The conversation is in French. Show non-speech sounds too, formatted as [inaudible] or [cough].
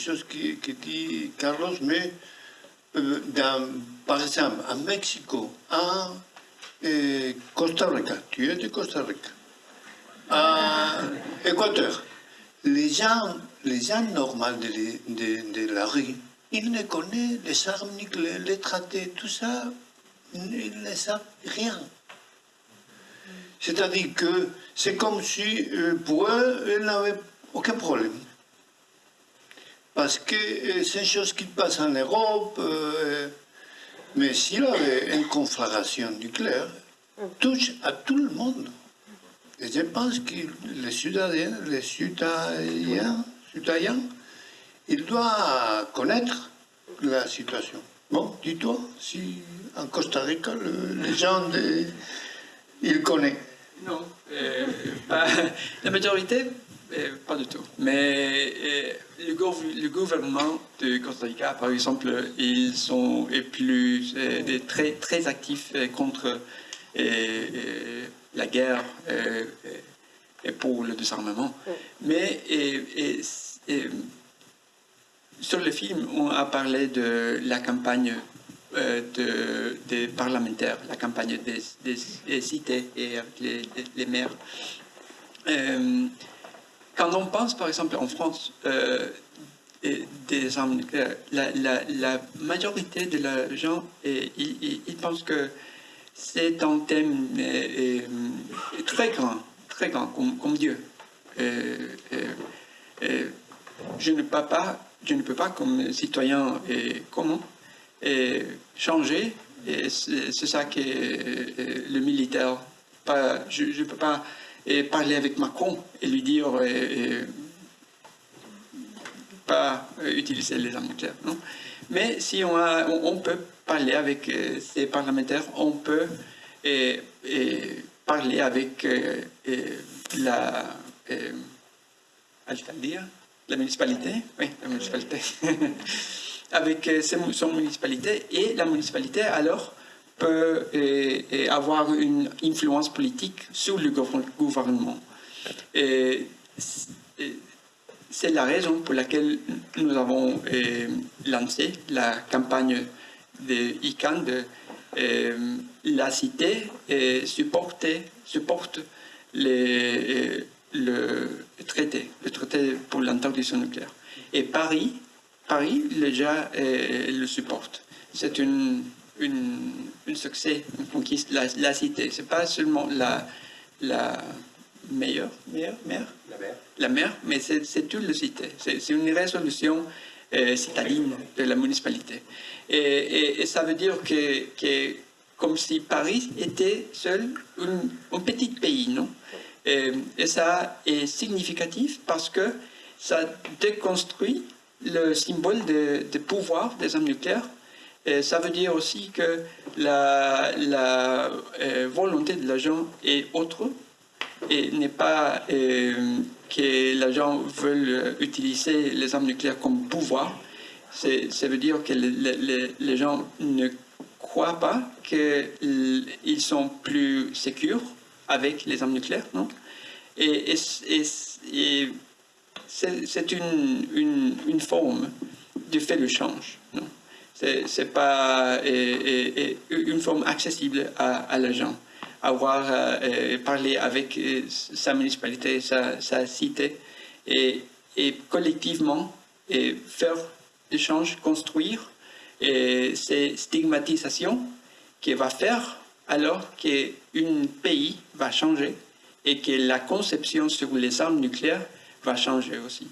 chose qui, qui dit Carlos, mais euh, dans, par exemple, à Mexico, à euh, Costa Rica, tu es de Costa Rica, à Équateur, les gens, les gens normaux de la rue, ils ne connaissent les armes nucléaires, les traités, tout ça, ils ne savent rien. C'est-à-dire que c'est comme si euh, pour eux, ils n'avaient aucun problème. Parce que euh, c'est une chose qui passe en Europe, euh, mais s'il y avait une conflagration nucléaire, touche à tout le monde. Et je pense que les citoyens, les citoyens ils doivent connaître la situation. Bon, dis-toi, si en Costa Rica, les gens, ils connaissent. Non, euh, la majorité, euh, pas du tout. Mais euh, le, le, gouvernement de Costa Rica, par exemple, ils sont plus très, très actifs contre la guerre et pour le désarmement. Mais sur le film, on a parlé de la campagne euh, de, des parlementaires, la campagne des, cités et les, les, maires. Euh, quand on pense, par exemple, en France, euh, des armes la, la, majorité de la gens, ils, ils, pensent que c'est un thème très grand, très grand, comme, Dieu. je ne peux pas comme citoyen et commun, et changer. Et c'est ça que le militaire. Pas, je ne peux pas parler avec Macron et lui dire pas utiliser les armes. Non Mais si on, a, on, peut parler avec euh, ces parlementaires, on peut et, parler avec euh, la euh, la municipalité, oui, la municipalité, [laughs] avec euh, son municipalité, et la municipalité alors peut euh, avoir une influence politique sur le gouvernement. Et c'est la raison pour laquelle nous avons lancé la campagne de ICANN de la cité supporte les, le traité, le traité pour l'interdiction nucléaire. Et Paris, Paris déjà le supporte. C'est une, une, succès, une conquiste, la, la cité. C'est pas seulement la, la meilleure, meilleure, mer, la mer, la mer mais c'est toute la cité. C'est une résolution euh, citadine de la municipalité. Et, et, ça veut dire que, que, comme si Paris était seul un, petit pays, non? Et, ça est significatif parce que ça déconstruit le symbole de, pouvoir des armes nucléaires. Ça veut dire aussi que la, euh, volonté de l'agent est autre et n'est pas euh, que l'agent veut utiliser les armes nucléaires comme pouvoir. Ça veut dire que les, gens ne croient pas qu'ils sont plus sécures avec les armes nucléaires, non? Et, c'est une, une, forme de fait le change, C'est pas une forme accessible à, à l'agent. Avoir euh, parlé avec euh, sa municipalité, sa, cité, et, collectivement et faire des changes, construire et ces stigmatisations qui va faire alors qu'un pays va changer et que la conception sur les armes nucléaires va changer aussi.